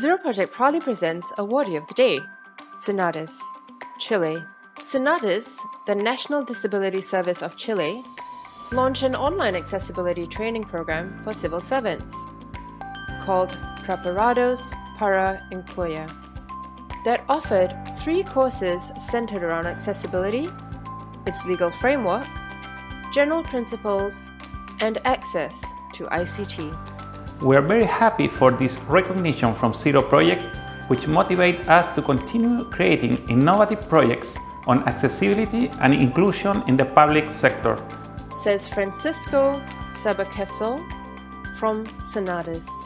Zero Project proudly presents Awardee of the Day, SENADIS, Chile. SENADIS, the National Disability Service of Chile, launched an online accessibility training program for civil servants called Preparados para Incluir that offered three courses centered around accessibility, its legal framework, general principles, and access to ICT. We are very happy for this recognition from Zero Project, which motivates us to continue creating innovative projects on accessibility and inclusion in the public sector. Says Francisco Subercaseaux from SENADIS.